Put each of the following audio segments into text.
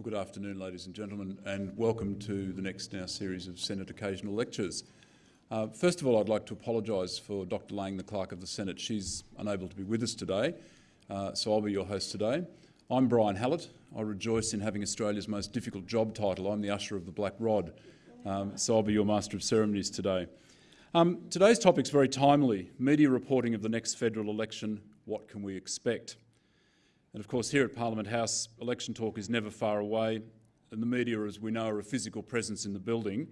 Well, good afternoon, ladies and gentlemen, and welcome to the next in our series of Senate Occasional Lectures. Uh, first of all, I'd like to apologise for Dr Laing, the Clerk of the Senate. She's unable to be with us today, uh, so I'll be your host today. I'm Brien Hallett. I rejoice in having Australia's most difficult job title. I'm the Usher of the Black Rod, um, so I'll be your Master of Ceremonies today. Um, today's topic is very timely. Media reporting of the next federal election, what can we expect? And of course here at Parliament House, election talk is never far away, and the media, as we know, are a physical presence in the building,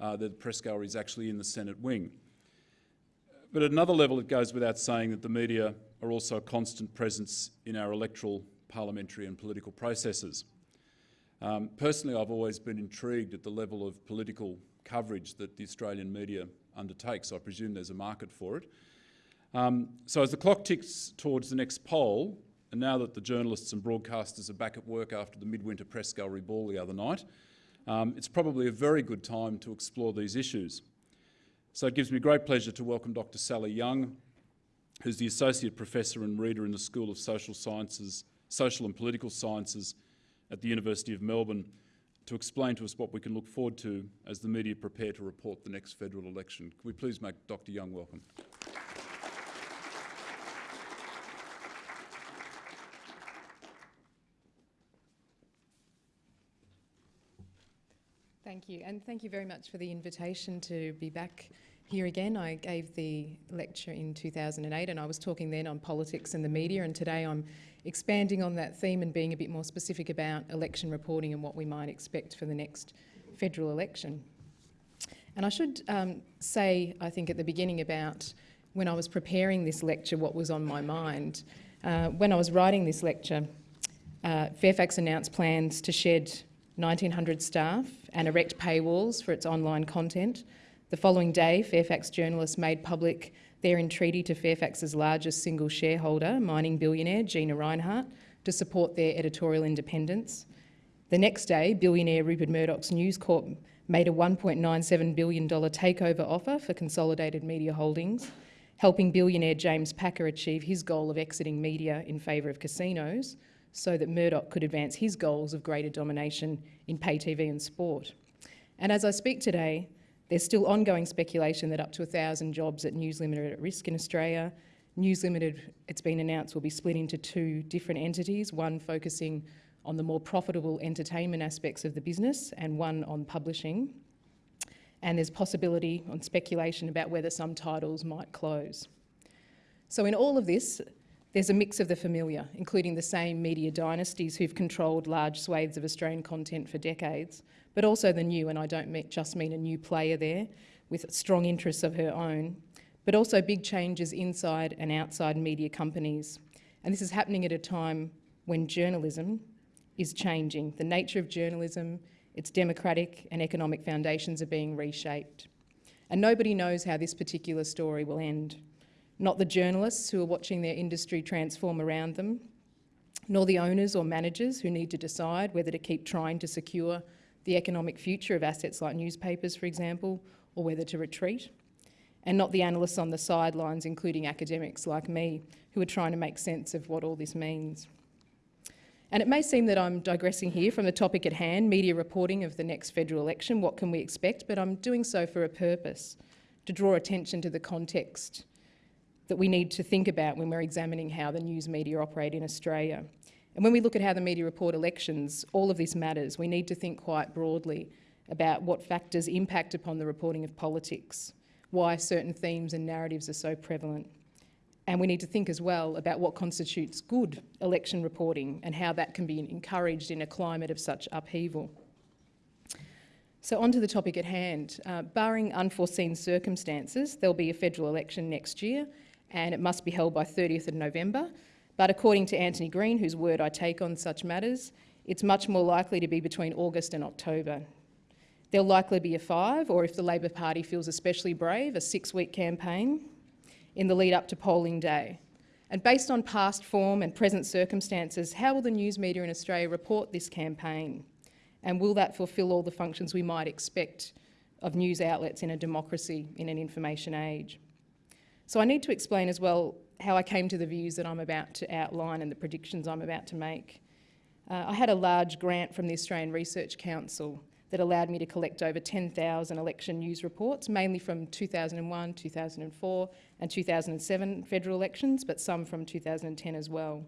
uh, the press gallery is actually in the Senate wing. But at another level, it goes without saying that the media are also a constant presence in our electoral, parliamentary and political processes. Um, personally, I've always been intrigued at the level of political coverage that the Australian media undertakes. I presume there's a market for it. Um, so as the clock ticks towards the next poll, and now that the journalists and broadcasters are back at work after the midwinter press gallery ball the other night, um, it's probably a very good time to explore these issues. So it gives me great pleasure to welcome Dr Sally Young, who's the Associate Professor and Reader in the School of Social Sciences, Social and Political Sciences at the University of Melbourne, to explain to us what we can look forward to as the media prepare to report the next federal election. Can we please make Dr Young welcome? Thank you, and thank you very much for the invitation to be back here again. I gave the lecture in 2008 and I was talking then on politics and the media and today I'm expanding on that theme and being a bit more specific about election reporting and what we might expect for the next federal election. And I should um, say, I think at the beginning about when I was preparing this lecture, what was on my mind. Uh, when I was writing this lecture, uh, Fairfax announced plans to shed 1,900 staff and erect paywalls for its online content. The following day, Fairfax journalists made public their entreaty to Fairfax's largest single shareholder, mining billionaire Gina Rinehart, to support their editorial independence. The next day, billionaire Rupert Murdoch's News Corp made a $1.97 billion takeover offer for Consolidated Media Holdings, helping billionaire James Packer achieve his goal of exiting media in favour of casinos, so that Murdoch could advance his goals of greater domination in pay TV and sport. And as I speak today, there's still ongoing speculation that up to 1,000 jobs at News Limited are at risk in Australia. News Limited, it's been announced, will be split into two different entities, one focusing on the more profitable entertainment aspects of the business and one on publishing. And there's possibility on speculation about whether some titles might close. So in all of this, there's a mix of the familiar, including the same media dynasties who've controlled large swathes of Australian content for decades, but also the new, and I don't just mean a new player there, with strong interests of her own, but also big changes inside and outside media companies. And this is happening at a time when journalism is changing. The nature of journalism, its democratic and economic foundations are being reshaped. And nobody knows how this particular story will end not the journalists who are watching their industry transform around them, nor the owners or managers who need to decide whether to keep trying to secure the economic future of assets like newspapers, for example, or whether to retreat, and not the analysts on the sidelines, including academics like me, who are trying to make sense of what all this means. And it may seem that I'm digressing here from the topic at hand, media reporting of the next federal election, what can we expect, but I'm doing so for a purpose, to draw attention to the context that we need to think about when we're examining how the news media operate in Australia. And when we look at how the media report elections, all of this matters. We need to think quite broadly about what factors impact upon the reporting of politics, why certain themes and narratives are so prevalent. And we need to think as well about what constitutes good election reporting and how that can be encouraged in a climate of such upheaval. So on to the topic at hand. Uh, barring unforeseen circumstances, there'll be a federal election next year and it must be held by 30th of November. But according to Anthony Green, whose word I take on such matters, it's much more likely to be between August and October. There'll likely be a five, or if the Labor Party feels especially brave, a six-week campaign in the lead up to polling day. And based on past form and present circumstances, how will the news media in Australia report this campaign? And will that fulfil all the functions we might expect of news outlets in a democracy in an information age? So I need to explain as well how I came to the views that I'm about to outline and the predictions I'm about to make. Uh, I had a large grant from the Australian Research Council that allowed me to collect over 10,000 election news reports, mainly from 2001, 2004 and 2007 federal elections, but some from 2010 as well.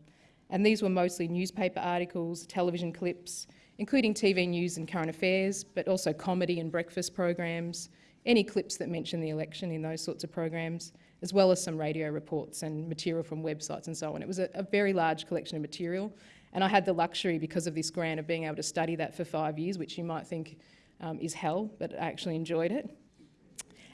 And these were mostly newspaper articles, television clips, including TV news and current affairs, but also comedy and breakfast programs, any clips that mention the election in those sorts of programs, as well as some radio reports and material from websites and so on. It was a, a very large collection of material, and I had the luxury, because of this grant, of being able to study that for five years, which you might think um, is hell, but I actually enjoyed it.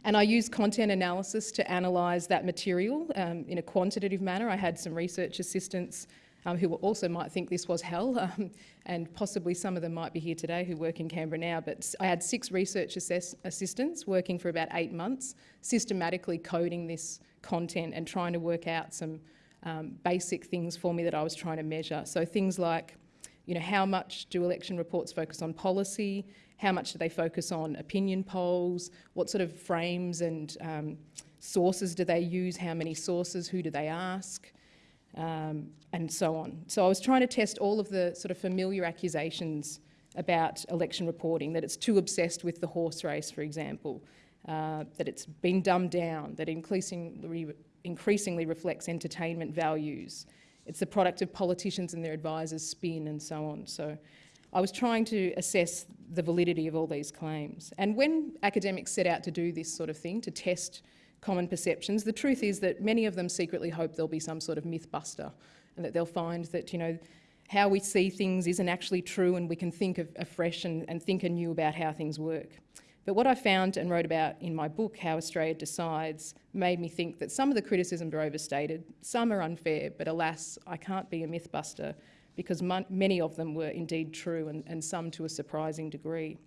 And I used content analysis to analyse that material um, in a quantitative manner. I had some research assistants um, who also might think this was hell, um, and possibly some of them might be here today who work in Canberra now. But I had six research assistants working for about eight months, systematically coding this content and trying to work out some um, basic things for me that I was trying to measure. So things like, you know, how much do election reports focus on policy? How much do they focus on opinion polls? What sort of frames and um, sources do they use? How many sources? Who do they ask? Um, and so on. So I was trying to test all of the sort of familiar accusations about election reporting, that it's too obsessed with the horse race, for example, uh, that it's been dumbed down, that increasingly, increasingly reflects entertainment values. It's the product of politicians and their advisors' spin and so on. So I was trying to assess the validity of all these claims. And when academics set out to do this sort of thing, to test common perceptions. The truth is that many of them secretly hope there'll be some sort of myth buster and that they'll find that, you know, how we see things isn't actually true and we can think of afresh and, and think anew about how things work. But what I found and wrote about in my book, How Australia Decides, made me think that some of the criticisms are overstated, some are unfair, but alas, I can't be a mythbuster because many of them were indeed true and, and some to a surprising degree.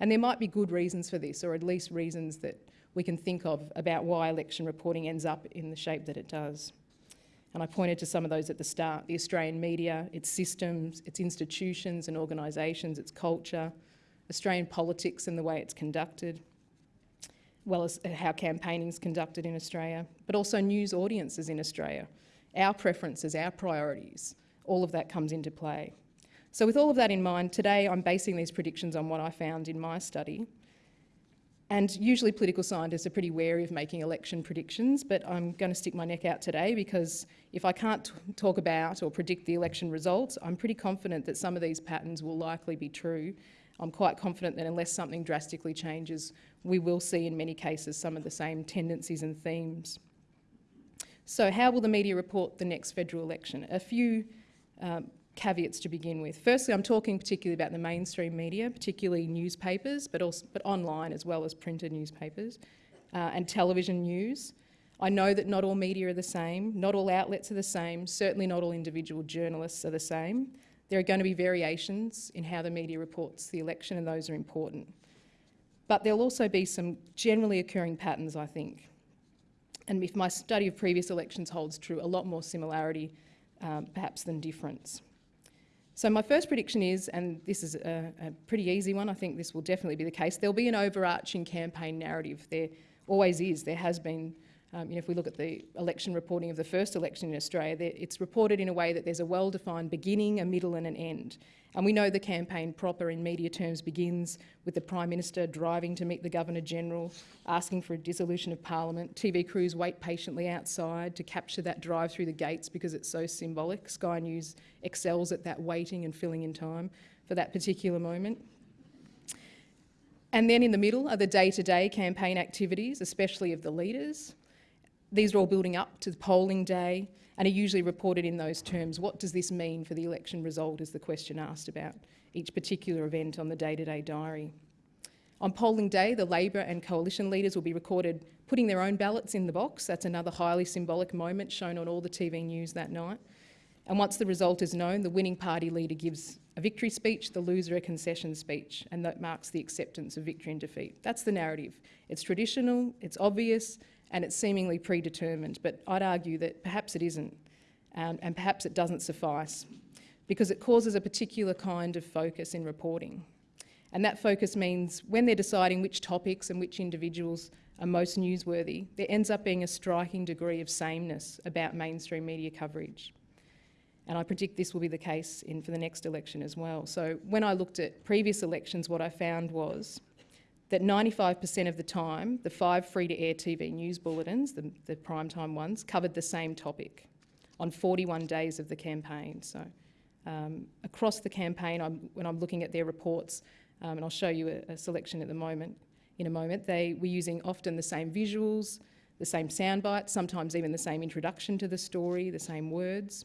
And there might be good reasons for this, or at least reasons that we can think of about why election reporting ends up in the shape that it does. And I pointed to some of those at the start, the Australian media, its systems, its institutions and organisations, its culture, Australian politics and the way it's conducted, well as uh, how campaigning is conducted in Australia, but also news audiences in Australia, our preferences, our priorities, all of that comes into play. So with all of that in mind, today I'm basing these predictions on what I found in my study, and usually political scientists are pretty wary of making election predictions, but I'm going to stick my neck out today because if I can't talk about or predict the election results, I'm pretty confident that some of these patterns will likely be true. I'm quite confident that unless something drastically changes, we will see in many cases some of the same tendencies and themes. So how will the media report the next federal election? A few um, caveats to begin with. Firstly, I'm talking particularly about the mainstream media, particularly newspapers, but also but online as well as printed newspapers uh, and television news. I know that not all media are the same, not all outlets are the same, certainly not all individual journalists are the same. There are going to be variations in how the media reports the election and those are important. But there'll also be some generally occurring patterns, I think. And if my study of previous elections holds true, a lot more similarity um, perhaps than difference. So my first prediction is, and this is a, a, pretty easy one, I think this will definitely be the case, there'll be an overarching campaign narrative. There always is, there has been, um, you know, if we look at the election reporting of the first election in Australia, it's reported in a way that there's a well-defined beginning, a middle and an end. And we know the campaign proper in media terms begins with the Prime Minister driving to meet the Governor-General, asking for a dissolution of Parliament. TV crews wait patiently outside to capture that drive through the gates because it's so symbolic. Sky News excels at that waiting and filling in time for that particular moment. And then in the middle are the day-to-day -day campaign activities, especially of the leaders. These are all building up to the polling day, and are usually reported in those terms. What does this mean for the election result is the question asked about each particular event on the day-to-day -day diary. On polling day, the Labor and Coalition leaders will be recorded putting their own ballots in the box. That's another highly symbolic moment shown on all the TV news that night. And once the result is known, the winning party leader gives a victory speech, the loser a concession speech, and that marks the acceptance of victory and defeat. That's the narrative. It's traditional, it's obvious, and it's seemingly predetermined, but I'd argue that perhaps it isn't, um, and perhaps it doesn't suffice, because it causes a particular kind of focus in reporting. And that focus means when they're deciding which topics and which individuals are most newsworthy, there ends up being a striking degree of sameness about mainstream media coverage. And I predict this will be the case in, for the next election as well. So when I looked at previous elections, what I found was that 95% of the time, the five free-to-air TV news bulletins, the, the primetime ones, covered the same topic on 41 days of the campaign. So um, across the campaign, I'm, when I'm looking at their reports, um, and I'll show you a, a, selection at the moment, in a moment, they were using often the same visuals, the same sound bites, sometimes even the same introduction to the story, the same words.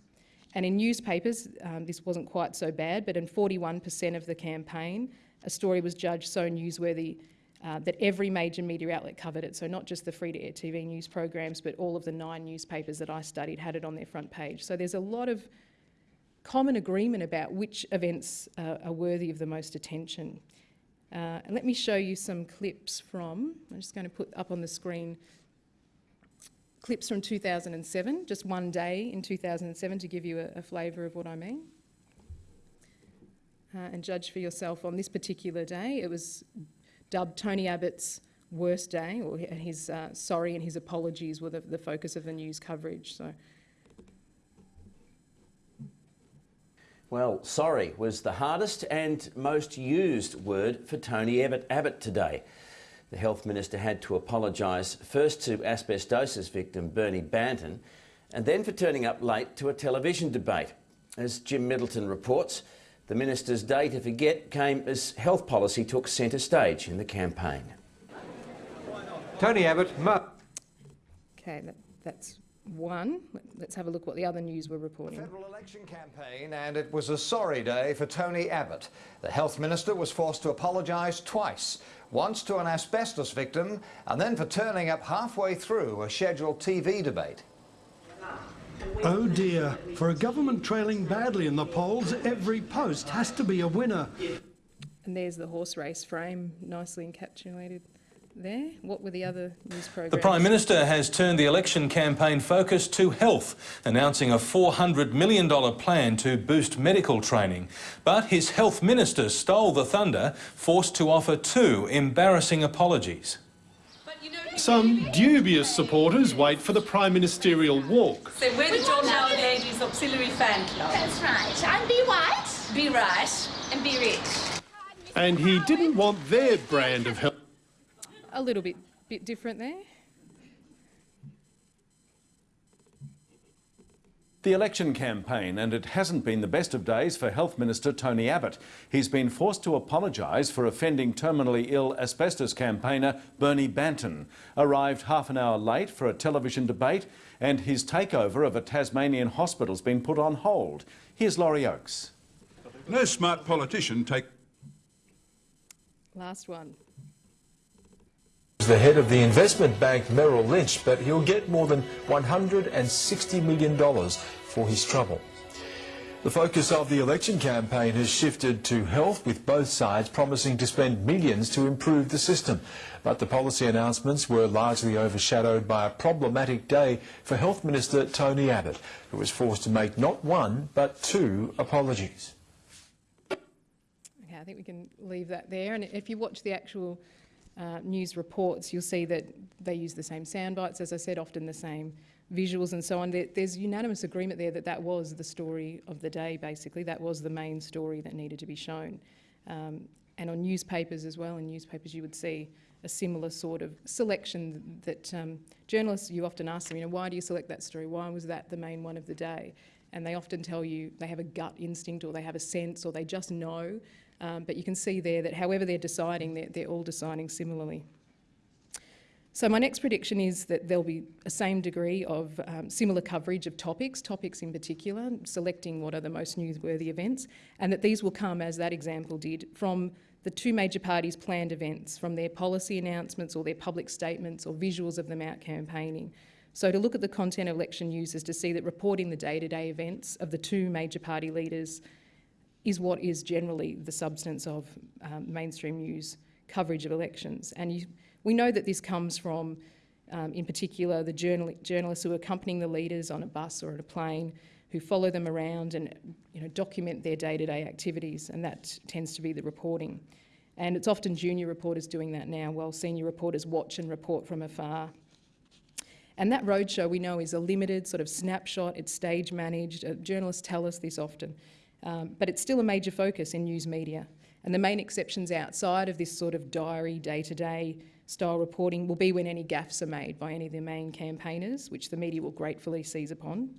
And in newspapers, um, this wasn't quite so bad, but in 41% of the campaign, a story was judged so newsworthy uh, that every major media outlet covered it. So not just the free-to-air TV news programs, but all of the nine newspapers that I studied had it on their front page. So there's a lot of common agreement about which events uh, are worthy of the most attention. Uh, let me show you some clips from, I'm just going to put up on the screen clips from 2007, just one day in 2007 to give you a, a flavour of what I mean. Uh, and judge for yourself on this particular day. It was dubbed Tony Abbott's worst day, or his uh, sorry and his apologies were the, the focus of the news coverage. So. Well, sorry was the hardest and most used word for Tony Abbott, Abbott today. The Health Minister had to apologise first to asbestosis victim Bernie Banton and then for turning up late to a television debate. As Jim Middleton reports, the Minister's day to forget came as health policy took centre stage in the campaign. Tony Abbott. Okay, that, that's one. Let's have a look what the other news were reporting. The Federal election campaign, and it was a sorry day for Tony Abbott. The health minister was forced to apologise twice. Once to an asbestos victim, and then for turning up halfway through a scheduled TV debate. Oh dear, for a government trailing badly in the polls, every post has to be a winner. And there's the horse race frame, nicely encapsulated there. What were the other news programs? The Prime Minister has turned the election campaign focus to health, announcing a $400 million plan to boost medical training. But his health minister stole the thunder, forced to offer two embarrassing apologies. Some dubious supporters wait for the prime ministerial walk. So we're the John Howard Ladies Auxiliary Fan Club. That's right. And be white. Be right. And be rich. And he didn't want their brand of help. a little bit, bit different there. The election campaign, and it hasn't been the best of days for Health Minister Tony Abbott. He's been forced to apologise for offending terminally ill asbestos campaigner Bernie Banton. Arrived half an hour late for a television debate, and his takeover of a Tasmanian hospital's been put on hold. Here's Laurie Oakes. No smart politician take. Last one the head of the investment bank Merrill Lynch, but he'll get more than $160 million for his trouble. The focus of the election campaign has shifted to health, with both sides promising to spend millions to improve the system. But the policy announcements were largely overshadowed by a problematic day for Health Minister Tony Abbott, who was forced to make not one, but two apologies. Okay, I think we can leave that there. And if you watch the actual uh, news reports, you'll see that they use the same sound bites, as I said, often the same visuals and so on. There, there's unanimous agreement there that that was the story of the day, basically. That was the main story that needed to be shown. Um, and on newspapers as well, in newspapers you would see a similar sort of selection that um, journalists, you often ask them, you know, why do you select that story? Why was that the main one of the day? And they often tell you they have a gut instinct or they have a sense or they just know um, but you can see there that however they're deciding, they're, they're all deciding similarly. So my next prediction is that there'll be a same degree of um, similar coverage of topics, topics in particular, selecting what are the most newsworthy events, and that these will come, as that example did, from the two major parties' planned events, from their policy announcements or their public statements or visuals of them out campaigning. So to look at the content of election news is to see that reporting the day-to-day -day events of the two major party leaders is what is generally the substance of um, mainstream news coverage of elections. And you, we know that this comes from, um, in particular, the journal journalists who are accompanying the leaders on a bus or at a plane, who follow them around and you know, document their day-to-day -day activities, and that tends to be the reporting. And it's often junior reporters doing that now, while senior reporters watch and report from afar. And that roadshow we know is a limited sort of snapshot, it's stage managed, uh, journalists tell us this often, um, but it's still a major focus in news media. And the main exceptions outside of this sort of diary, day-to-day style reporting will be when any gaffes are made by any of the main campaigners, which the media will gratefully seize upon.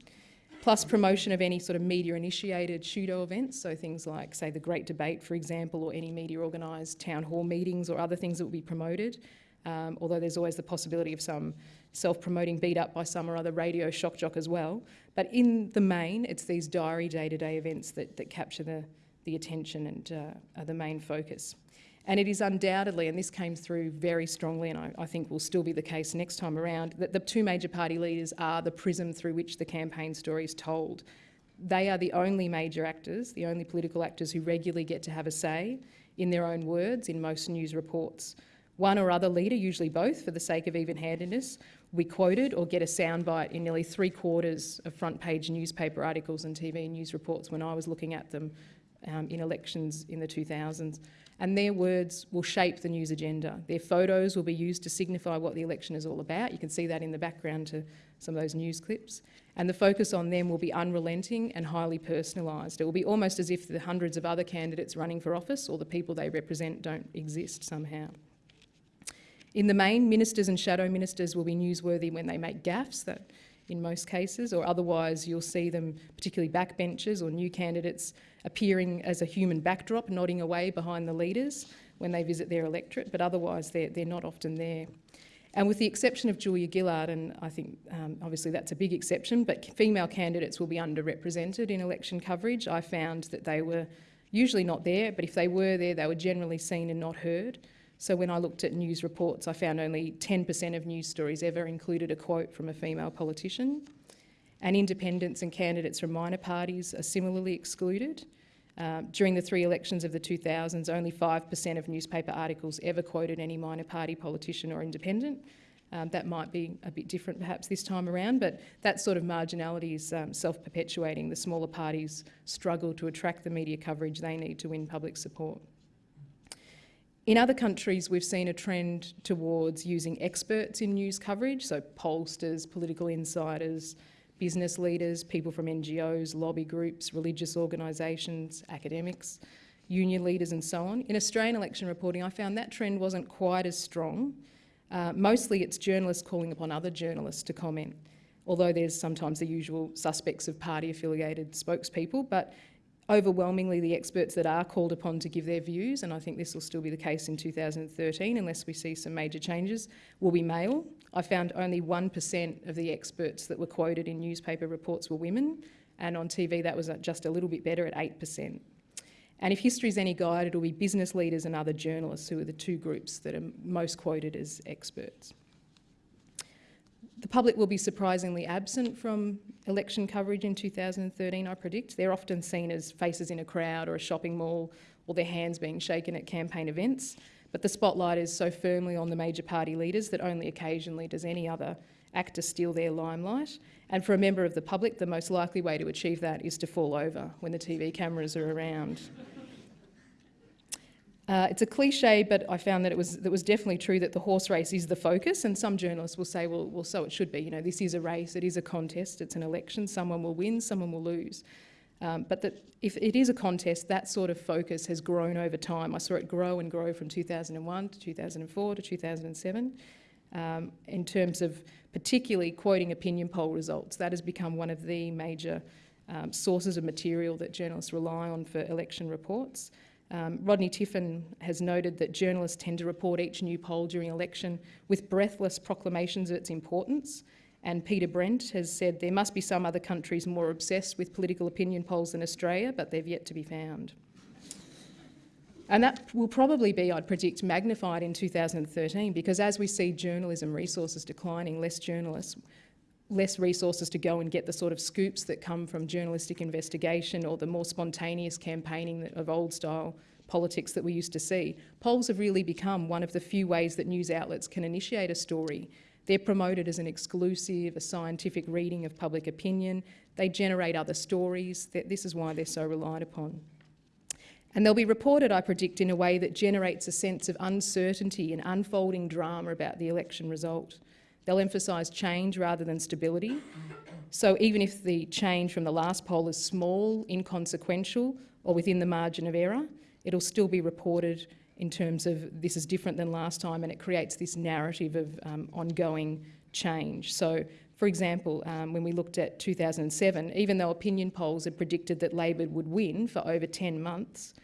Plus promotion of any sort of media-initiated pseudo events, so things like, say, the Great Debate, for example, or any media-organised town hall meetings or other things that will be promoted. Um, although there's always the possibility of some self-promoting beat up by some or other radio shock jock as well. But in the main, it's these diary day-to-day events that, that capture the, the attention and uh, are the main focus. And it is undoubtedly, and this came through very strongly, and I, I, think will still be the case next time around, that the two major party leaders are the prism through which the campaign story is told. They are the only major actors, the only political actors who regularly get to have a say in their own words in most news reports. One or other leader, usually both, for the sake of even-handedness, we quoted or get a soundbite in nearly three quarters of front page newspaper articles and TV news reports when I was looking at them um, in elections in the 2000s. And their words will shape the news agenda. Their photos will be used to signify what the election is all about. You can see that in the background to some of those news clips. And the focus on them will be unrelenting and highly personalised. It will be almost as if the hundreds of other candidates running for office or the people they represent don't exist somehow. In the main, ministers and shadow ministers will be newsworthy when they make gaffes, that in most cases, or otherwise you'll see them, particularly backbenchers or new candidates, appearing as a human backdrop, nodding away behind the leaders when they visit their electorate, but otherwise they're, they're not often there. And with the exception of Julia Gillard, and I think um, obviously that's a big exception, but female candidates will be underrepresented in election coverage. I found that they were usually not there, but if they were there, they were generally seen and not heard. So when I looked at news reports, I found only 10% of news stories ever included a quote from a female politician. And independents and candidates from minor parties are similarly excluded. Uh, during the three elections of the 2000s, only 5% of newspaper articles ever quoted any minor party politician or independent. Um, that might be a bit different perhaps this time around, but that sort of marginality is um, self-perpetuating. The smaller parties struggle to attract the media coverage they need to win public support. In other countries, we've seen a trend towards using experts in news coverage, so pollsters, political insiders, business leaders, people from NGOs, lobby groups, religious organisations, academics, union leaders and so on. In Australian election reporting, I found that trend wasn't quite as strong. Uh, mostly it's journalists calling upon other journalists to comment, although there's sometimes the usual suspects of party-affiliated spokespeople, but overwhelmingly the experts that are called upon to give their views, and I think this will still be the case in 2013 unless we see some major changes, will be male. I found only 1% of the experts that were quoted in newspaper reports were women, and on TV that was just a little bit better at 8%. And if history is any guide, it'll be business leaders and other journalists who are the two groups that are most quoted as experts. The public will be surprisingly absent from election coverage in 2013, I predict. They're often seen as faces in a crowd or a shopping mall or their hands being shaken at campaign events. But the spotlight is so firmly on the major party leaders that only occasionally does any other actor steal their limelight. And for a member of the public, the most likely way to achieve that is to fall over when the TV cameras are around. Uh, it's a cliche, but I found that it was, that was definitely true that the horse race is the focus, and some journalists will say, well, well, so it should be. You know, this is a race, it is a contest, it's an election, someone will win, someone will lose. Um, but that if it is a contest, that sort of focus has grown over time. I saw it grow and grow from 2001 to 2004 to 2007. Um, in terms of particularly quoting opinion poll results, that has become one of the major um, sources of material that journalists rely on for election reports. Um, Rodney Tiffen has noted that journalists tend to report each new poll during election with breathless proclamations of its importance. And Peter Brent has said there must be some other countries more obsessed with political opinion polls than Australia, but they've yet to be found. And that will probably be, I'd predict, magnified in 2013 because as we see journalism resources declining, less journalists less resources to go and get the sort of scoops that come from journalistic investigation or the more spontaneous campaigning of old style politics that we used to see. Polls have really become one of the few ways that news outlets can initiate a story. They're promoted as an exclusive, a scientific reading of public opinion. They generate other stories. This is why they're so relied upon. And they'll be reported, I predict, in a way that generates a sense of uncertainty and unfolding drama about the election result. They'll emphasise change rather than stability. So even if the change from the last poll is small, inconsequential, or within the margin of error, it'll still be reported in terms of this is different than last time and it creates this narrative of um, ongoing change. So, for example, um, when we looked at 2007, even though opinion polls had predicted that Labor would win for over 10 months,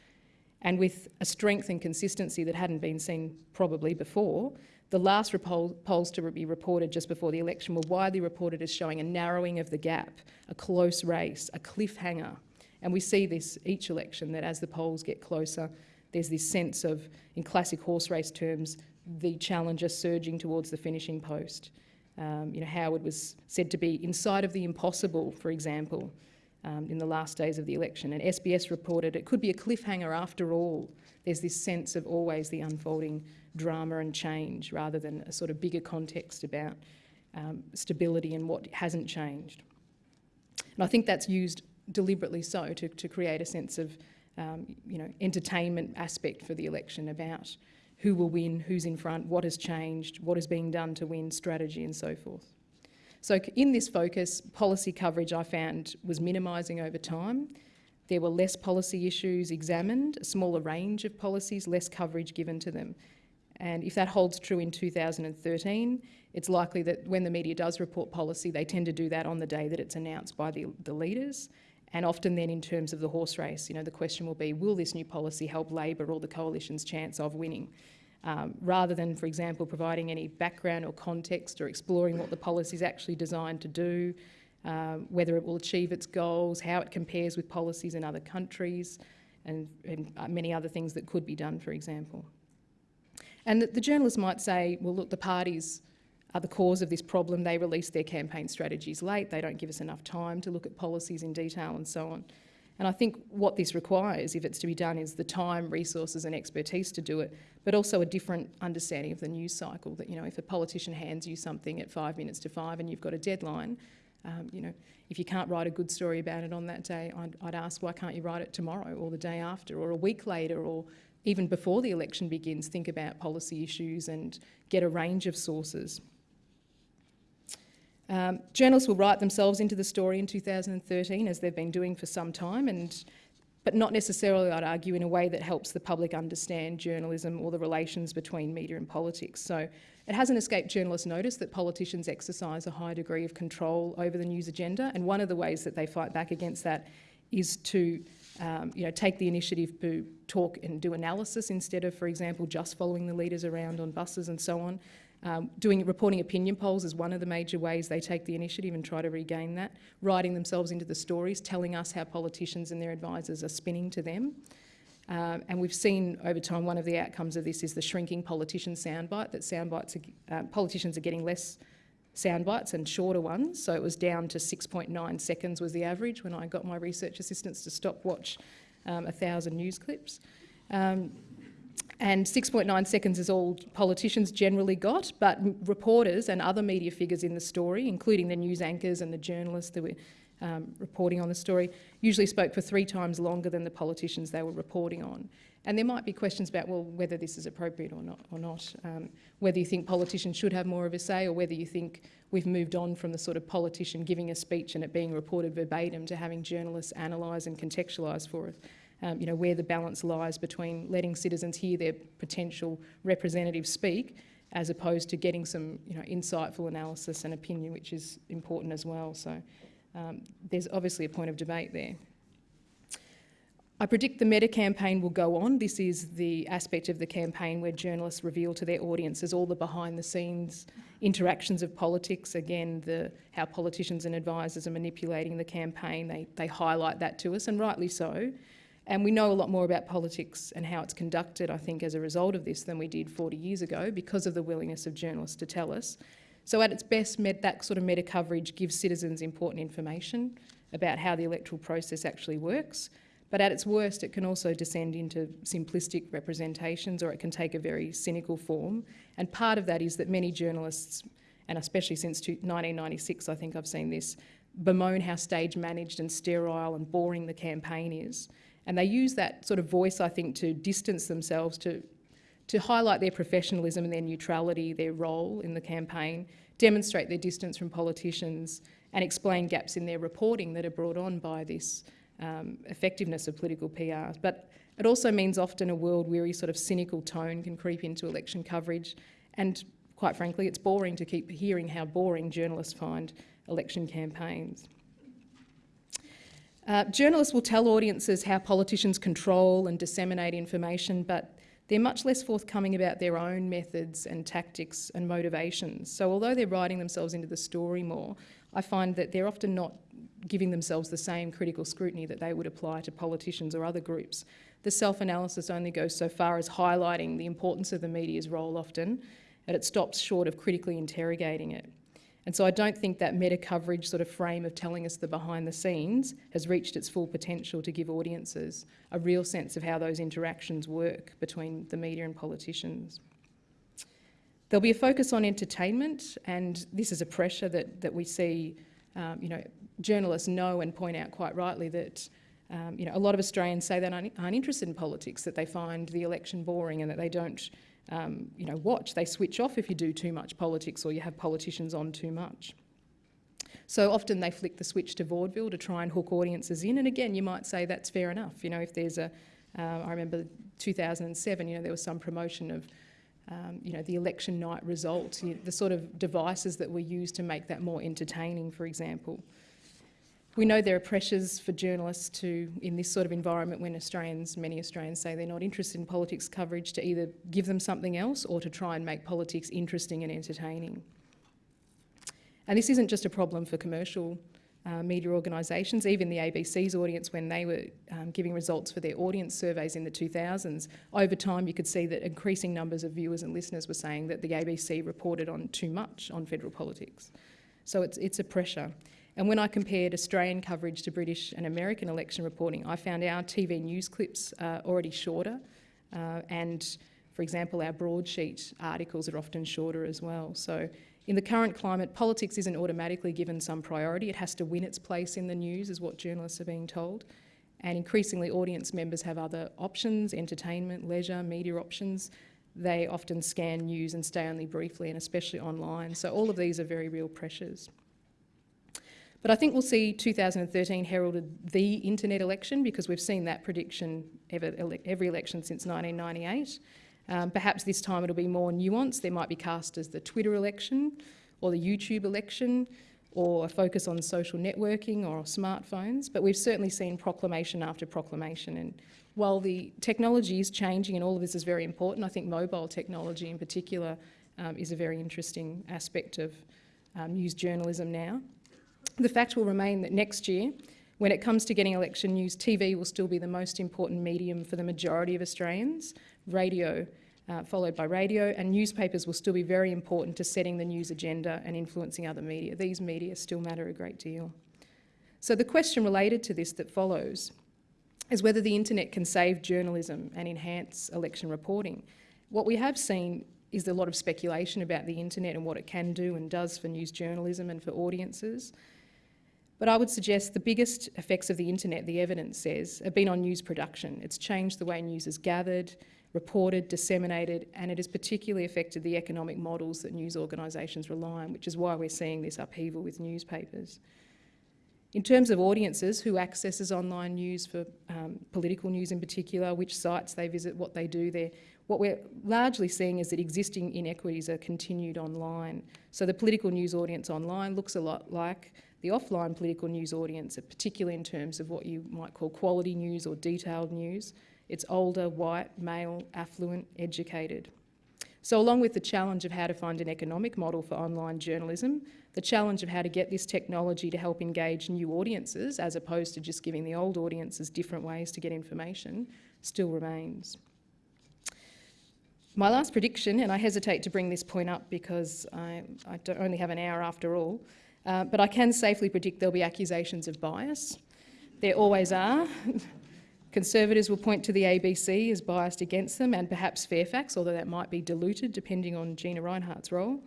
and with a strength and consistency that hadn't been seen probably before, the last polls to be reported just before the election were widely reported as showing a narrowing of the gap, a close race, a cliffhanger. And we see this each election, that as the polls get closer, there's this sense of, in classic horse race terms, the challenger surging towards the finishing post. Um, you know, Howard was said to be inside of the impossible, for example, um, in the last days of the election. And SBS reported it could be a cliffhanger after all. There's this sense of always the unfolding drama and change rather than a sort of bigger context about um, stability and what hasn't changed. And I think that's used deliberately so to, to create a sense of um, you know, entertainment aspect for the election about who will win, who's in front, what has changed, what is being done to win, strategy and so forth. So in this focus, policy coverage I found was minimising over time. There were less policy issues examined, a smaller range of policies, less coverage given to them. And if that holds true in 2013, it's likely that when the media does report policy, they tend to do that on the day that it's announced by the, the leaders. And often then in terms of the horse race, you know, the question will be, will this new policy help Labor or the coalition's chance of winning? Um, rather than, for example, providing any background or context or exploring what the policy is actually designed to do, um, whether it will achieve its goals, how it compares with policies in other countries, and, and uh, many other things that could be done, for example. And the, the journalists might say, well, look, the parties are the cause of this problem. They release their campaign strategies late. They don't give us enough time to look at policies in detail and so on. And I think what this requires, if it's to be done, is the time, resources and expertise to do it, but also a different understanding of the news cycle that, you know, if a politician hands you something at five minutes to five and you've got a deadline, um, you know, if you can't write a good story about it on that day, I'd, I'd ask why can't you write it tomorrow or the day after or a week later or even before the election begins, think about policy issues and get a range of sources. Um, journalists will write themselves into the story in 2013, as they've been doing for some time, and but not necessarily, I'd argue, in a way that helps the public understand journalism or the relations between media and politics. So it hasn't escaped journalists' notice that politicians exercise a high degree of control over the news agenda, and one of the ways that they fight back against that is to um, you know, take the initiative to talk and do analysis instead of, for example, just following the leaders around on buses and so on. Um, doing reporting opinion polls is one of the major ways they take the initiative and try to regain that. Writing themselves into the stories, telling us how politicians and their advisors are spinning to them. Um, and we've seen over time one of the outcomes of this is the shrinking politician soundbite, that soundbites are, uh, politicians are getting less soundbites and shorter ones. So it was down to 6.9 seconds was the average when I got my research assistants to stop watch um, a thousand news clips. Um, and 6.9 seconds is all politicians generally got, but reporters and other media figures in the story, including the news anchors and the journalists that were um, reporting on the story, usually spoke for three times longer than the politicians they were reporting on. And there might be questions about, well, whether this is appropriate or not, or not um, whether you think politicians should have more of a say or whether you think we've moved on from the sort of politician giving a speech and it being reported verbatim to having journalists analyse and contextualise for us um, you know, where the balance lies between letting citizens hear their potential representatives speak as opposed to getting some you know, insightful analysis and opinion, which is important as well. So um, there's obviously a point of debate there. I predict the Meta campaign will go on. This is the aspect of the campaign where journalists reveal to their audiences all the behind the scenes interactions of politics. Again, the, how politicians and advisors are manipulating the campaign. They, they highlight that to us, and rightly so. And we know a lot more about politics and how it's conducted, I think, as a result of this than we did 40 years ago because of the willingness of journalists to tell us. So at its best, that sort of meta coverage gives citizens important information about how the electoral process actually works. But at its worst, it can also descend into simplistic representations or it can take a very cynical form. And part of that is that many journalists, and especially since 1996, I think I've seen this, bemoan how stage managed and sterile and boring the campaign is. And they use that sort of voice, I think, to distance themselves, to, to highlight their professionalism and their neutrality, their role in the campaign, demonstrate their distance from politicians and explain gaps in their reporting that are brought on by this um, effectiveness of political PR. But it also means often a world-weary sort of cynical tone can creep into election coverage and quite frankly it's boring to keep hearing how boring journalists find election campaigns. Uh, journalists will tell audiences how politicians control and disseminate information, but they're much less forthcoming about their own methods and tactics and motivations. So although they're writing themselves into the story more, I find that they're often not giving themselves the same critical scrutiny that they would apply to politicians or other groups. The self-analysis only goes so far as highlighting the importance of the media's role often, and it stops short of critically interrogating it. And so I don't think that meta coverage sort of frame of telling us the behind the scenes has reached its full potential to give audiences a real sense of how those interactions work between the media and politicians. There'll be a focus on entertainment, and this is a pressure that, that we see, um, you know, journalists know and point out quite rightly that um, you know, a lot of Australians say they aren't, aren't interested in politics, that they find the election boring and that they don't um, you know, watch. They switch off if you do too much politics or you have politicians on too much. So often they flick the switch to vaudeville to try and hook audiences in. And again, you might say that's fair enough. You know, if there's a, uh, I remember 2007, you know, there was some promotion of, um, you know, the election night results, you know, the sort of devices that were used to make that more entertaining, for example. We know there are pressures for journalists to, in this sort of environment when Australians, many Australians say they're not interested in politics coverage, to either give them something else or to try and make politics interesting and entertaining. And this isn't just a problem for commercial uh, media organisations, even the ABC's audience, when they were um, giving results for their audience surveys in the 2000s, over time you could see that increasing numbers of viewers and listeners were saying that the ABC reported on too much on federal politics. So it's, it's a pressure. And when I compared Australian coverage to British and American election reporting, I found our TV news clips are already shorter. Uh, and, for example, our broadsheet articles are often shorter as well. So in the current climate, politics isn't automatically given some priority. It has to win its place in the news, is what journalists are being told. And increasingly, audience members have other options, entertainment, leisure, media options. They often scan news and stay only briefly, and especially online. So all of these are very real pressures. But I think we'll see 2013 heralded the internet election because we've seen that prediction every, every election since 1998. Um, perhaps this time it'll be more nuanced. There might be cast as the Twitter election or the YouTube election or a focus on social networking or smartphones, but we've certainly seen proclamation after proclamation. And while the technology is changing and all of this is very important, I think mobile technology in particular um, is a very interesting aspect of um, news journalism now. The fact will remain that next year, when it comes to getting election news, TV will still be the most important medium for the majority of Australians, radio uh, followed by radio, and newspapers will still be very important to setting the news agenda and influencing other media. These media still matter a great deal. So the question related to this that follows is whether the internet can save journalism and enhance election reporting. What we have seen is a lot of speculation about the internet and what it can do and does for news journalism and for audiences. But I would suggest the biggest effects of the internet, the evidence says, have been on news production. It's changed the way news is gathered, reported, disseminated, and it has particularly affected the economic models that news organisations rely on, which is why we're seeing this upheaval with newspapers. In terms of audiences, who accesses online news for um, political news in particular, which sites they visit, what they do there, what we're largely seeing is that existing inequities are continued online. So the political news audience online looks a lot like the offline political news audience, particularly in terms of what you might call quality news or detailed news. It's older, white, male, affluent, educated. So along with the challenge of how to find an economic model for online journalism, the challenge of how to get this technology to help engage new audiences as opposed to just giving the old audiences different ways to get information still remains. My last prediction, and I hesitate to bring this point up because I, I only have an hour after all, uh, but I can safely predict there'll be accusations of bias. There always are. Conservatives will point to the ABC as biased against them and perhaps Fairfax, although that might be diluted depending on Gina Rinehart's role,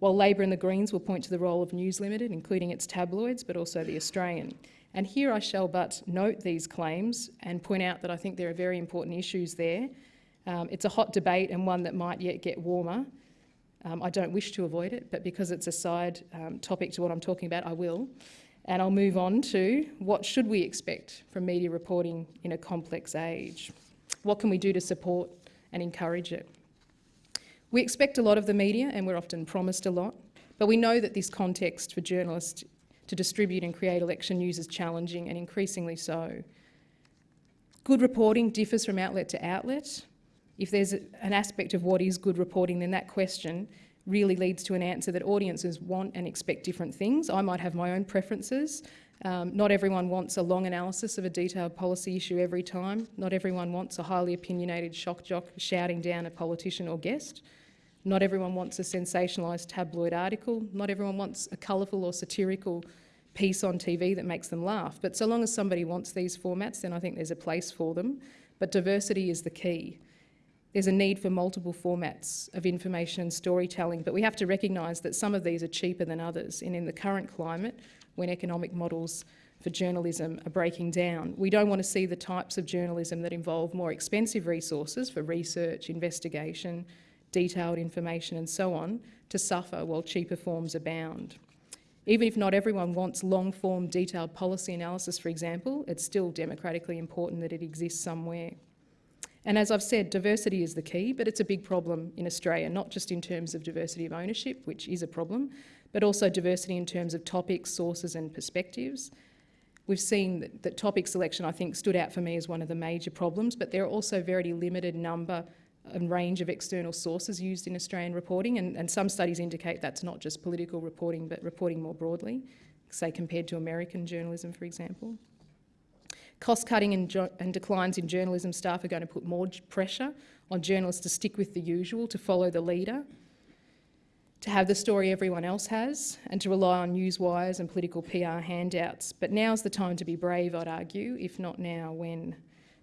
while Labor and the Greens will point to the role of News Limited, including its tabloids, but also The Australian. And here I shall but note these claims and point out that I think there are very important issues there. Um, it's a hot debate and one that might yet get warmer, Um, I don't wish to avoid it, but because it's a side um, topic to what I'm talking about, I will. And I'll move on to what should we expect from media reporting in a complex age? What can we do to support and encourage it? We expect a lot of the media and we're often promised a lot, but we know that this context for journalists to distribute and create election news is challenging and increasingly so. Good reporting differs from outlet to outlet. If there's an aspect of what is good reporting, then that question really leads to an answer that audiences want and expect different things. I might have my own preferences. Um, not everyone wants a long analysis of a detailed policy issue every time. Not everyone wants a highly opinionated shock jock shouting down a politician or guest. Not everyone wants a sensationalised tabloid article. Not everyone wants a colourful or satirical piece on TV that makes them laugh. But so long as somebody wants these formats, then I think there's a place for them. But diversity is the key. There's a need for multiple formats of information and storytelling, but we have to recognise that some of these are cheaper than others. And in the current climate, when economic models for journalism are breaking down, we don't want to see the types of journalism that involve more expensive resources for research, investigation, detailed information and so on to suffer while cheaper forms abound. Even if not everyone wants long-form detailed policy analysis, for example, it's still democratically important that it exists somewhere. And as I've said, diversity is the key, but it's a big problem in Australia, not just in terms of diversity of ownership, which is a problem, but also diversity in terms of topics, sources and perspectives. We've seen that, that topic selection, I think, stood out for me as one of the major problems, but there are also very limited number and range of external sources used in Australian reporting, and, and some studies indicate that's not just political reporting, but reporting more broadly, say compared to American journalism, for example. Cost cutting and, and, declines in journalism staff are going to put more pressure on journalists to stick with the usual, to follow the leader, to have the story everyone else has, and to rely on news wires and political PR handouts. But now's the time to be brave, I'd argue, if not now, when?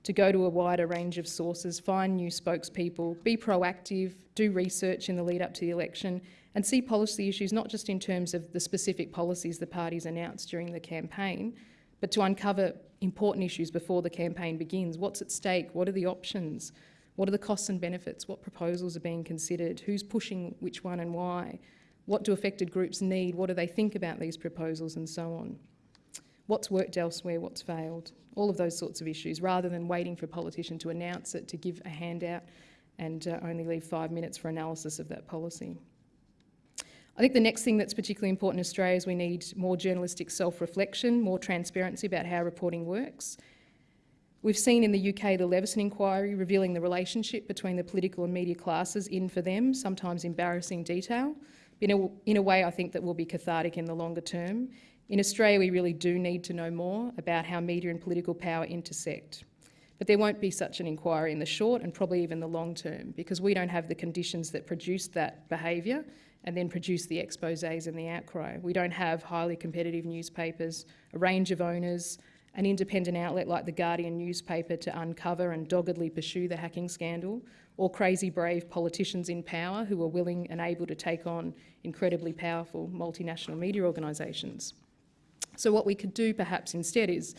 To go to a wider range of sources, find new spokespeople, be proactive, do research in the lead up to the election, and see policy issues not just in terms of the specific policies the parties announced during the campaign, but to uncover important issues before the campaign begins. What's at stake? What are the options? What are the costs and benefits? What proposals are being considered? Who's pushing which one and why? What do affected groups need? What do they think about these proposals and so on? What's worked elsewhere? What's failed? All of those sorts of issues, rather than waiting for a politician to announce it, to give a handout and uh, only leave five minutes for analysis of that policy. I think the next thing that's particularly important in Australia is we need more journalistic self-reflection, more transparency about how reporting works. We've seen in the UK the Leveson inquiry revealing the relationship between the political and media classes in, for them, sometimes embarrassing detail. In a, in a way, I think that will be cathartic in the longer term. In Australia, we really do need to know more about how media and political power intersect. But there won't be such an inquiry in the short and probably even the long term because we don't have the conditions that produce that behaviour and then produce the exposés and the outcry. We don't have highly competitive newspapers, a range of owners, an independent outlet like the Guardian newspaper to uncover and doggedly pursue the hacking scandal, or crazy brave politicians in power who are willing and able to take on incredibly powerful multinational media organisations. So what we could do perhaps instead is,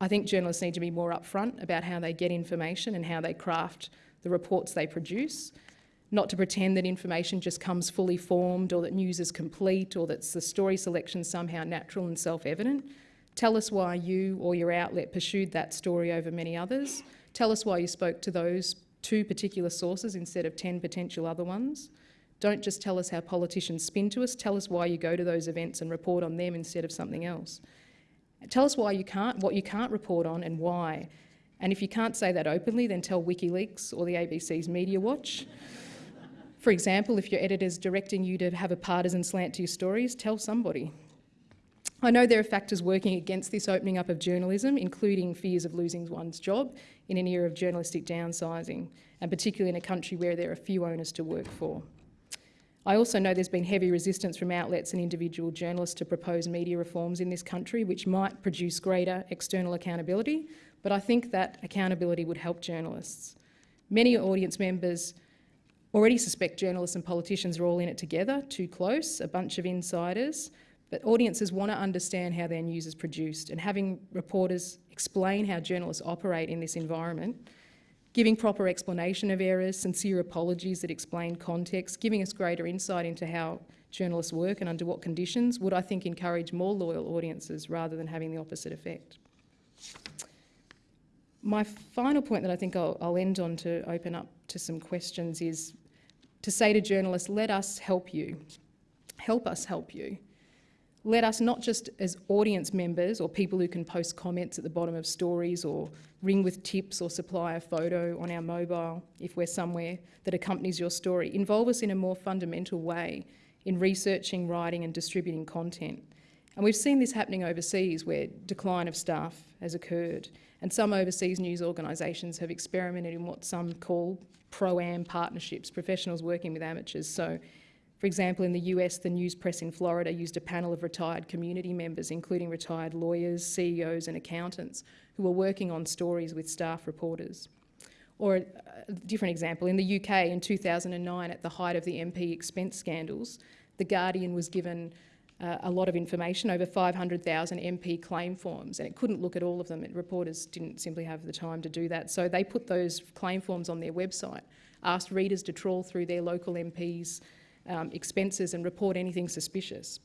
I think journalists need to be more upfront about how they get information and how they craft the reports they produce, not to pretend that information just comes fully formed or that news is complete or that the story selection somehow natural and self-evident. Tell us why you or your outlet pursued that story over many others. Tell us why you spoke to those two particular sources instead of 10 potential other ones. Don't just tell us how politicians spin to us, tell us why you go to those events and report on them instead of something else. Tell us why you can't, what you can't report on and why. And if you can't say that openly, then tell WikiLeaks or the ABC's Media Watch. For example, if your editor's directing you to have a partisan slant to your stories, tell somebody. I know there are factors working against this opening up of journalism, including fears of losing one's job in an era of journalistic downsizing, and particularly in a country where there are few owners to work for. I also know there's been heavy resistance from outlets and individual journalists to propose media reforms in this country, which might produce greater external accountability, but I think that accountability would help journalists. Many audience members already suspect journalists and politicians are all in it together, too close, a bunch of insiders, but audiences want to understand how their news is produced and having reporters explain how journalists operate in this environment giving proper explanation of errors, sincere apologies that explain context, giving us greater insight into how journalists work and under what conditions would, I think, encourage more loyal audiences rather than having the opposite effect. My final point that I think I'll, I'll end on to open up to some questions is to say to journalists, let us help you. Help us help you. Let us not just as audience members or people who can post comments at the bottom of stories or ring with tips or supply a photo on our mobile if we're somewhere that accompanies your story. Involve us in a more fundamental way in researching, writing and distributing content. And we've seen this happening overseas where decline of staff has occurred and some overseas news organisations have experimented in what some call pro-am partnerships, professionals working with amateurs. So, for example, in the US, the news press in Florida used a panel of retired community members, including retired lawyers, CEOs and accountants, who were working on stories with staff reporters. Or a different example, in the UK in 2009, at the height of the MP expense scandals, The Guardian was given uh, a lot of information, over 500,000 MP claim forms, and it couldn't look at all of them. It, reporters didn't simply have the time to do that. So they put those claim forms on their website, asked readers to trawl through their local MPs' um, expenses and report anything suspicious.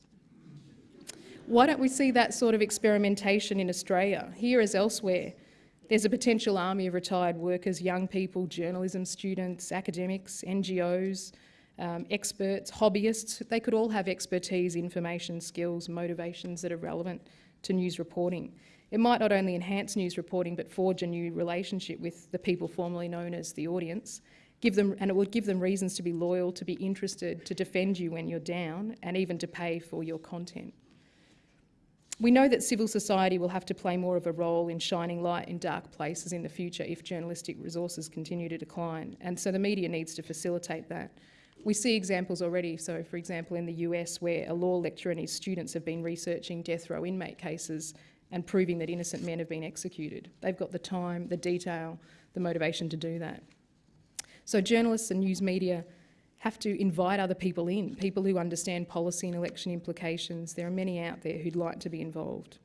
Why don't we see that sort of experimentation in Australia? Here as elsewhere, there's a potential army of retired workers, young people, journalism students, academics, NGOs, um, experts, hobbyists, they could all have expertise, information, skills, motivations that are relevant to news reporting. It might not only enhance news reporting but forge a new relationship with the people formerly known as the audience, give them, and it would give them reasons to be loyal, to be interested, to defend you when you're down and even to pay for your content. We know that civil society will have to play more of a role in shining light in dark places in the future if journalistic resources continue to decline, and so the media needs to facilitate that. We see examples already. So, for example, in the US, where a law lecturer and his students have been researching death row inmate cases and proving that innocent men have been executed. They've got the time, the detail, the motivation to do that. So, journalists and news media have to invite other people in, people who understand policy and election implications. There are many out there who'd like to be involved.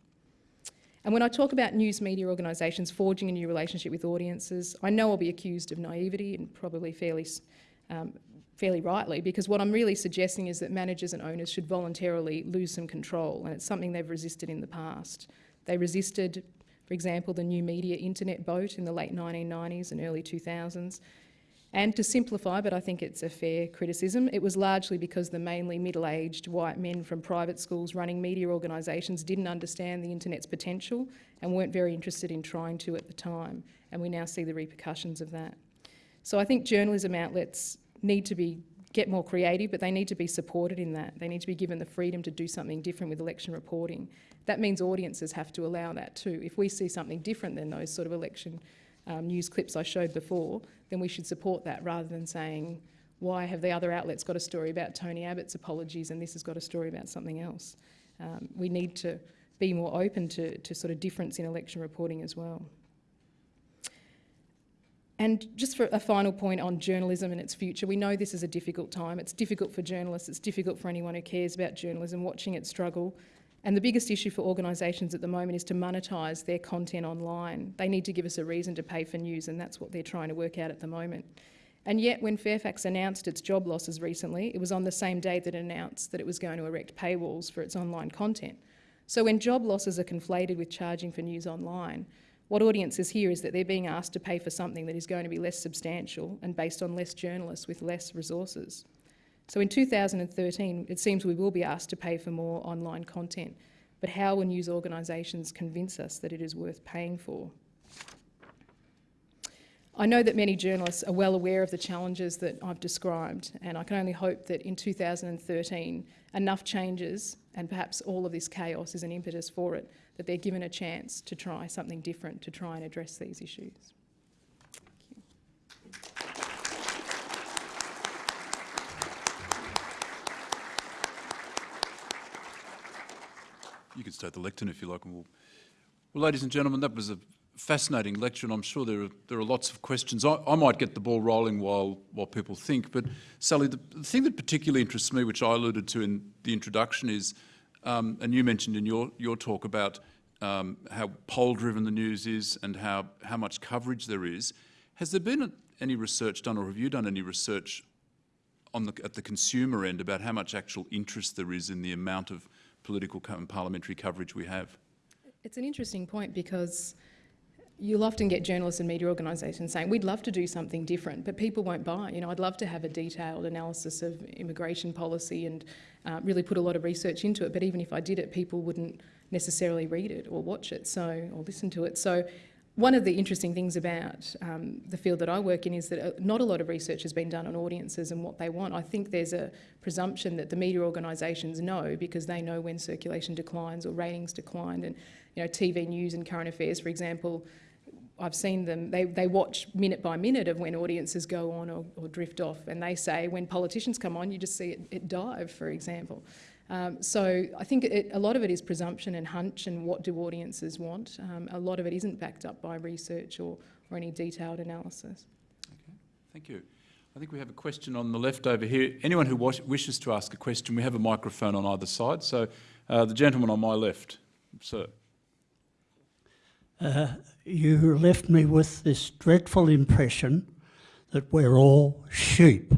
And when I talk about news media organisations forging a new relationship with audiences, I know I'll be accused of naivety and probably fairly um, fairly rightly, because what I'm really suggesting is that managers and owners should voluntarily lose some control, and it's something they've resisted in the past. They resisted, for example, the new media internet boat in the late 1990s and early 2000s. And to simplify, but I think it's a fair criticism, it was largely because the mainly middle-aged white men from private schools running media organisations didn't understand the internet's potential and weren't very interested in trying to at the time. And we now see the repercussions of that. So I think journalism outlets need to be get more creative, but they need to be supported in that. They need to be given the freedom to do something different with election reporting. That means audiences have to allow that too. If we see something different than those sort of election um, news clips I showed before, then we should support that rather than saying, why have the other outlets got a story about Tony Abbott's apologies and this has got a story about something else? Um, we need to be more open to, to sort of difference in election reporting as well. And just for a final point on journalism and its future, we know this is a difficult time. It's difficult for journalists, it's difficult for anyone who cares about journalism watching it struggle. And the biggest issue for organisations at the moment is to monetise their content online. They need to give us a reason to pay for news, and that's what they're trying to work out at the moment. And yet, when Fairfax announced its job losses recently, it was on the same day that it announced that it was going to erect paywalls for its online content. So when job losses are conflated with charging for news online, what audiences hear is that they're being asked to pay for something that is going to be less substantial and based on less journalists with less resources. So in 2013, it seems we will be asked to pay for more online content, but how will news organisations convince us that it is worth paying for? I know that many journalists are well aware of the challenges that I've described, and I can only hope that in 2013 enough changes, and perhaps all of this chaos is an impetus for it, that they're given a chance to try something different to try and address these issues. You can start the lectern if you like. We'll... Well, ladies and gentlemen, that was a fascinating lecture, and I'm sure there are, there are lots of questions. I, I might get the ball rolling while, while people think, but Sally, the, the, thing that particularly interests me, which I alluded to in the introduction, is, um, and you mentioned in your, your talk about um, how poll-driven the news is and how, how much coverage there is. Has there been any research done, or have you done any research on the, at the consumer end about how much actual interest there is in the amount of political and parliamentary coverage we have? It's an interesting point because you'll often get journalists and media organisations saying, we'd love to do something different, but people won't buy. You know, I'd love to have a detailed analysis of immigration policy and uh, really put a lot of research into it, but even if I did it, people wouldn't necessarily read it or watch it so or listen to it. So one of the interesting things about um, the field that I work in is that uh, not a lot of research has been done on audiences and what they want. I think there's a presumption that the media organisations know because they know when circulation declines or ratings decline. And you know, TV news and current affairs, for example, I've seen them, they, they watch minute by minute of when audiences go on or, or drift off. And they say when politicians come on, you just see it, it dive, for example. Um, so I think it, a lot of it is presumption and hunch and what do audiences want. Um, a lot of it isn't backed up by research or, or any detailed analysis. Okay, thank you. I think we have a question on the left over here. Anyone who wishes to ask a question, we have a microphone on either side. So uh, the gentleman on my left, sir. Uh, you left me with this dreadful impression that we're all sheep.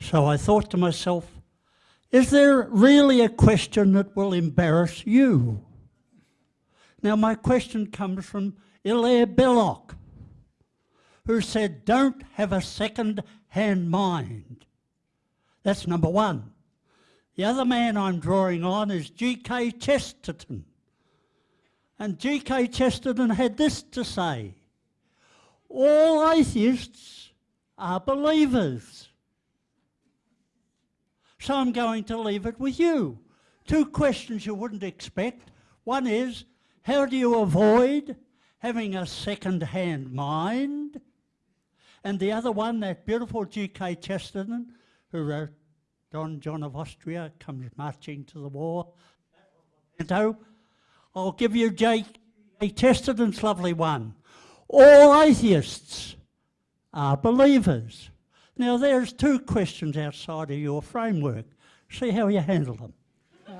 So I thought to myself, is there really a question that will embarrass you? Now, my question comes from Hilaire Belloc, who said, Don't have a second hand mind. That's number one. The other man I'm drawing on is G.K. Chesterton. And G.K. Chesterton had this to say All atheists are believers. So I'm going to leave it with you. Two questions you wouldn't expect. One is, how do you avoid having a second-hand mind? And the other one, that beautiful G.K. Chesterton, who wrote Don John of Austria comes marching to the war. I'll give you J.K. Chesterton's lovely one. All atheists are believers. Now, there's two questions outside of your framework. See how you handle them. Uh,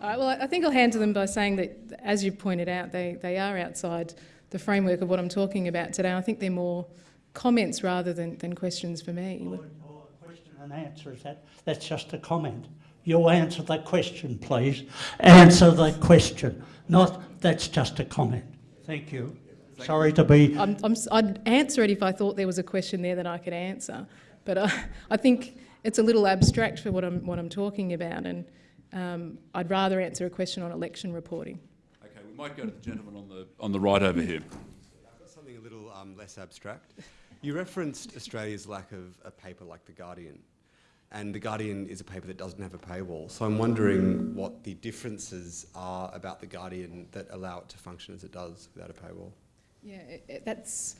all right, well, I think I'll handle them by saying that, as you pointed out, they, they are outside the framework of what I'm talking about today. I think they're more comments rather than, than questions for me. Your, your question and answer is that that's just a comment. You'll answer the question, please. Answer the question, not that's just a comment. Thank you. Sorry to be. I'm, I'm, I'd answer it if I thought there was a question there that I could answer, but I, I think it's a little abstract for what I'm, what I'm talking about, and um, I'd rather answer a question on election reporting. Okay, we might go to the gentleman on the, on the right over here. I've got something a little um, less abstract. You referenced Australia's lack of a paper like The Guardian. And The Guardian is a paper that doesn't have a paywall. So I'm wondering what the differences are about The Guardian that allow it to function as it does without a paywall. Yeah, it, it, that's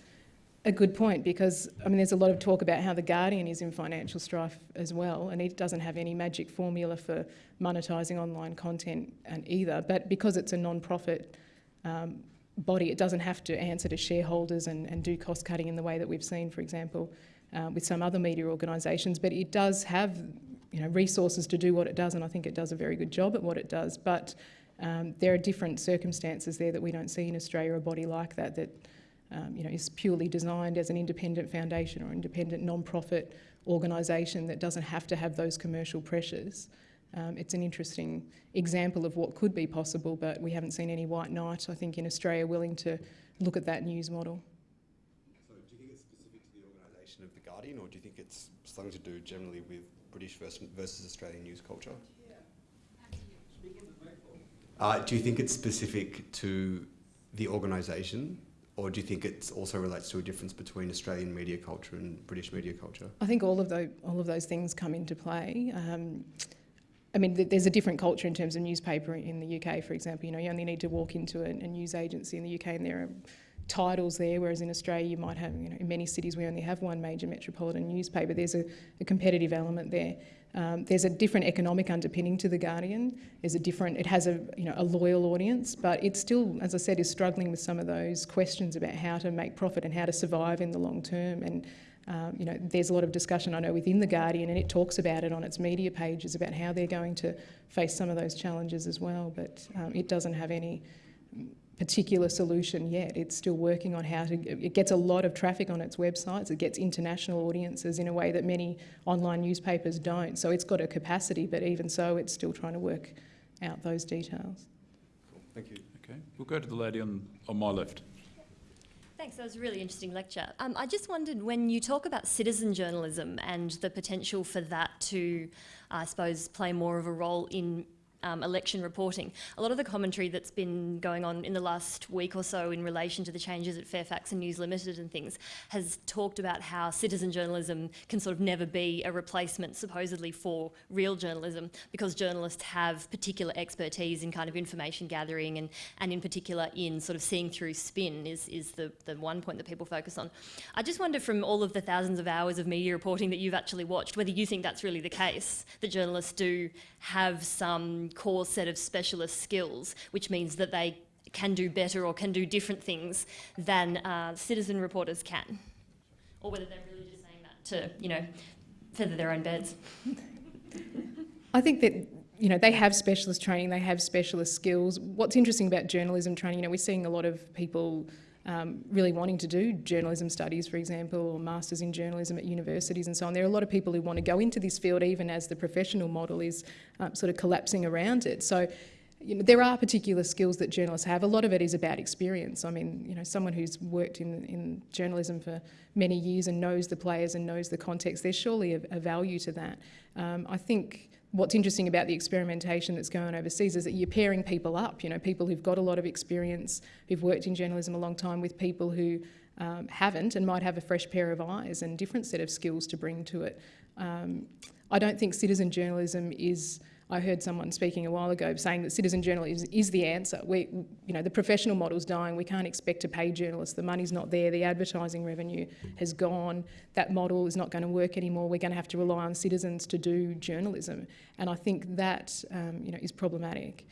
a good point because I mean, there's a lot of talk about how the Guardian is in financial strife as well, and it doesn't have any magic formula for monetising online content and either. But because it's a non-profit um, body, it doesn't have to answer to shareholders and, and do cost cutting in the way that we've seen, for example, uh, with some other media organisations. But it does have, you know, resources to do what it does, and I think it does a very good job at what it does. But um, there are different circumstances there that we don't see in Australia, a body like that that um, you know, is purely designed as an independent foundation or independent non-profit organisation that doesn't have to have those commercial pressures. Um, it's an interesting example of what could be possible, but we haven't seen any white knight, I think, in Australia willing to look at that news model. So do you think it's specific to the organisation of The Guardian, or do you think it's something to do generally with British versus, versus Australian news culture? Uh, do you think it's specific to the organisation, or do you think it also relates to a difference between Australian media culture and British media culture? I think all of those all of those things come into play. Um, I mean, th there's a different culture in terms of newspaper in the UK, for example. You know, you only need to walk into a, a news agency in the UK, and there are titles there, whereas in Australia you might have, you know, in many cities we only have one major metropolitan newspaper. There's a, a competitive element there. Um, there's a different economic underpinning to The Guardian. There's a different, it has a, you know, a loyal audience, but it still, as I said, is struggling with some of those questions about how to make profit and how to survive in the long term. And, um, you know, there's a lot of discussion, I know, within The Guardian, and it talks about it on its media pages about how they're going to face some of those challenges as well, but um, it doesn't have any particular solution yet. It's still working on how to, it gets a lot of traffic on its websites, it gets international audiences in a way that many online newspapers don't. So it's got a capacity, but even so, it's still trying to work out those details. Cool. Thank you. Okay, we'll go to the lady on, on my left. Thanks, that was a really interesting lecture. Um, I just wondered when you talk about citizen journalism and the potential for that to, I suppose, play more of a role in um, election reporting. A lot of the commentary that's been going on in the last week or so in relation to the changes at Fairfax and News Limited and things has talked about how citizen journalism can sort of never be a replacement supposedly for real journalism because journalists have particular expertise in kind of information gathering and, and in particular in sort of seeing through spin is, is the, the one point that people focus on. I just wonder from all of the thousands of hours of media reporting that you've actually watched whether you think that's really the case, that journalists do have some core set of specialist skills, which means that they can do better or can do different things than uh, citizen reporters can. Or whether they're really just saying that to, you know, feather their own beds. I think that you know they have specialist training, they have specialist skills. What's interesting about journalism training, you know, we're seeing a lot of people um, really wanting to do journalism studies, for example, or masters in journalism at universities and so on. There are a lot of people who want to go into this field, even as the professional model is um, sort of collapsing around it. So. You know, there are particular skills that journalists have. A lot of it is about experience. I mean, you know, someone who's worked in, in journalism for many years and knows the players and knows the context, there's surely a, a value to that. Um, I think what's interesting about the experimentation that's going on overseas is that you're pairing people up, you know, people who've got a lot of experience, who've worked in journalism a long time with people who um, haven't and might have a fresh pair of eyes and different set of skills to bring to it. Um, I don't think citizen journalism is I heard someone speaking a while ago saying that citizen journalism is, is, the answer. We, you know, the professional model's dying. We can't expect to pay journalists. The money's not there. The advertising revenue has gone. That model is not going to work anymore. We're going to have to rely on citizens to do journalism, and I think that um, you know is problematic.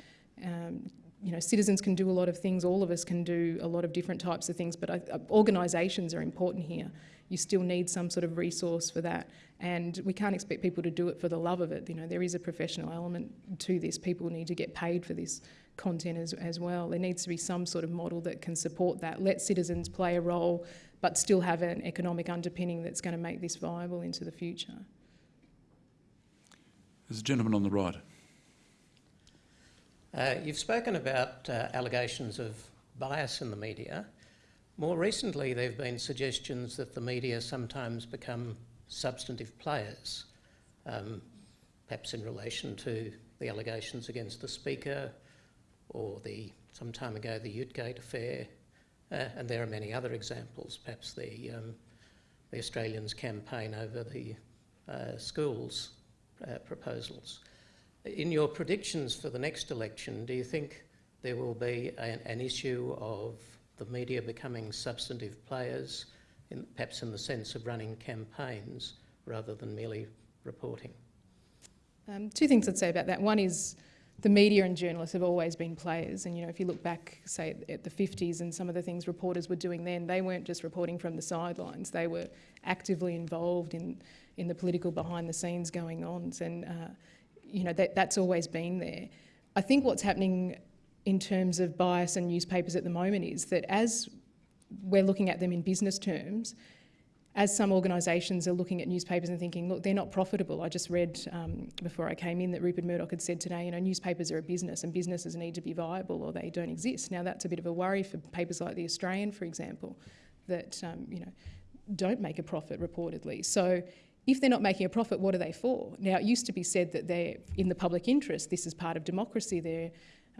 Um, you know, citizens can do a lot of things. All of us can do a lot of different types of things, but uh, organisations are important here. You still need some sort of resource for that. And we can't expect people to do it for the love of it. You know, there is a professional element to this. People need to get paid for this content as, as well. There needs to be some sort of model that can support that. Let citizens play a role, but still have an economic underpinning that's going to make this viable into the future. There's a gentleman on the right. Uh, you've spoken about uh, allegations of bias in the media. More recently, there have been suggestions that the media sometimes become substantive players, um, perhaps in relation to the allegations against the Speaker or the, some time ago, the Utegate affair, uh, and there are many other examples, perhaps the, um, the Australians' campaign over the uh, schools uh, proposals. In your predictions for the next election, do you think there will be an, an issue of the media becoming substantive players in, perhaps in the sense of running campaigns rather than merely reporting? Um, two things I'd say about that. One is the media and journalists have always been players, and you know if you look back, say at the 50s and some of the things reporters were doing then, they weren't just reporting from the sidelines; they were actively involved in in the political behind the scenes going on, and uh, you know that that's always been there. I think what's happening in terms of bias and newspapers at the moment is that as we're looking at them in business terms, as some organisations are looking at newspapers and thinking, look, they're not profitable. I just read um, before I came in that Rupert Murdoch had said today, you know, newspapers are a business and businesses need to be viable or they don't exist. Now that's a bit of a worry for papers like The Australian, for example, that, um, you know, don't make a profit reportedly. So if they're not making a profit, what are they for? Now, it used to be said that they're in the public interest. This is part of democracy. They're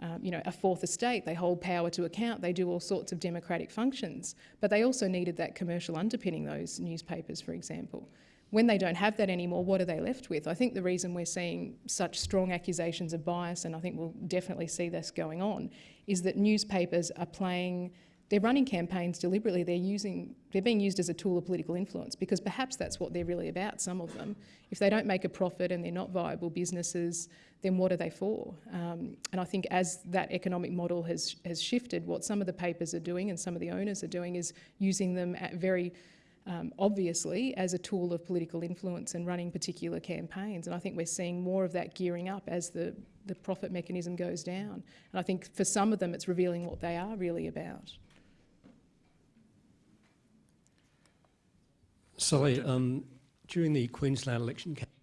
um, you know, a fourth estate, they hold power to account, they do all sorts of democratic functions. But they also needed that commercial underpinning, those newspapers, for example. When they don't have that anymore, what are they left with? I think the reason we're seeing such strong accusations of bias, and I think we'll definitely see this going on, is that newspapers are playing they're running campaigns deliberately. They're using, they're being used as a tool of political influence because perhaps that's what they're really about. Some of them, if they don't make a profit and they're not viable businesses, then what are they for? Um, and I think as that economic model has has shifted, what some of the papers are doing and some of the owners are doing is using them very um, obviously as a tool of political influence and running particular campaigns. And I think we're seeing more of that gearing up as the the profit mechanism goes down. And I think for some of them, it's revealing what they are really about. Sorry, um, during the Queensland election campaign,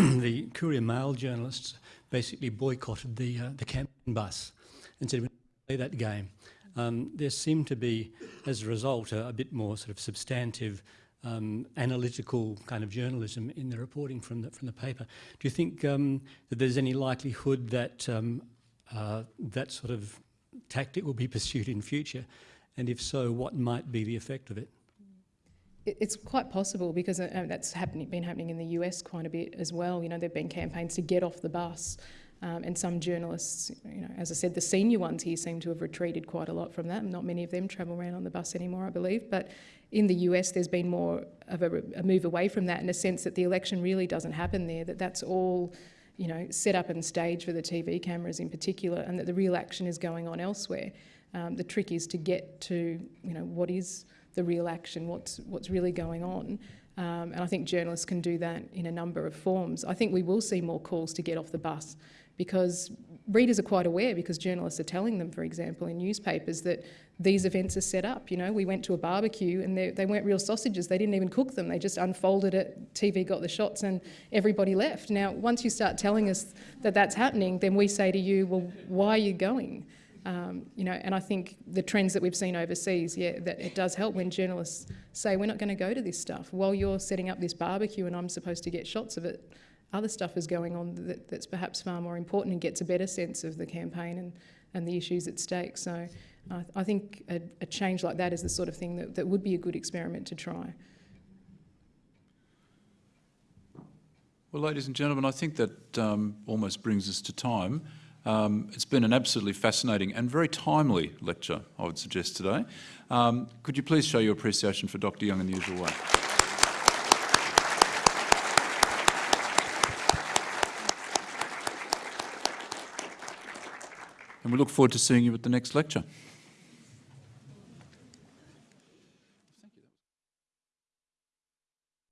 the Courier Mail journalists basically boycotted the, uh, the campaign bus and said, we don't play that game. Um, there seemed to be, as a result, a, a bit more sort of substantive um, analytical kind of journalism in the reporting from the, from the paper. Do you think um, that there's any likelihood that um, uh, that sort of tactic will be pursued in future? And if so, what might be the effect of it? It- It's quite possible because uh, that's happening, been happening in the US quite a bit as well. You know, there've been campaigns to get off the bus, um, and some journalists, you know, as I said, the senior ones here seem to have retreated quite a lot from that. Not many of them travel around on the bus anymore, I believe. But in the US, there's been more of a, a move away from that in a sense that the election really doesn't happen there. That that's all. You know, set up and staged for the TV cameras in particular, and that the real action is going on elsewhere. Um, the trick is to get to, you know, what is the real action, what's, what's really going on. Um, and I think journalists can do that in a number of forms. I think we will see more calls to get off the bus because readers are quite aware because journalists are telling them, for example, in newspapers that these events are set up. You know, we went to a barbecue and they, they weren't real sausages. They didn't even cook them. They just unfolded it, TV got the shots and everybody left. Now, once you start telling us that that's happening, then we say to you, well, why are you going? Um, you know, and I think the trends that we've seen overseas, yeah, that it does help when journalists say we're not going to go to this stuff while you're setting up this barbecue and I'm supposed to get shots of it. Other stuff is going on that, that's perhaps far more important and gets a better sense of the campaign and, and the issues at stake. So I, I think a, a change like that is the sort of thing that, that would be a good experiment to try. Well, ladies and gentlemen, I think that um, almost brings us to time. Um, it's been an absolutely fascinating and very timely lecture, I would suggest today. Um, could you please show your appreciation for Dr Young in the usual way? And we look forward to seeing you at the next lecture.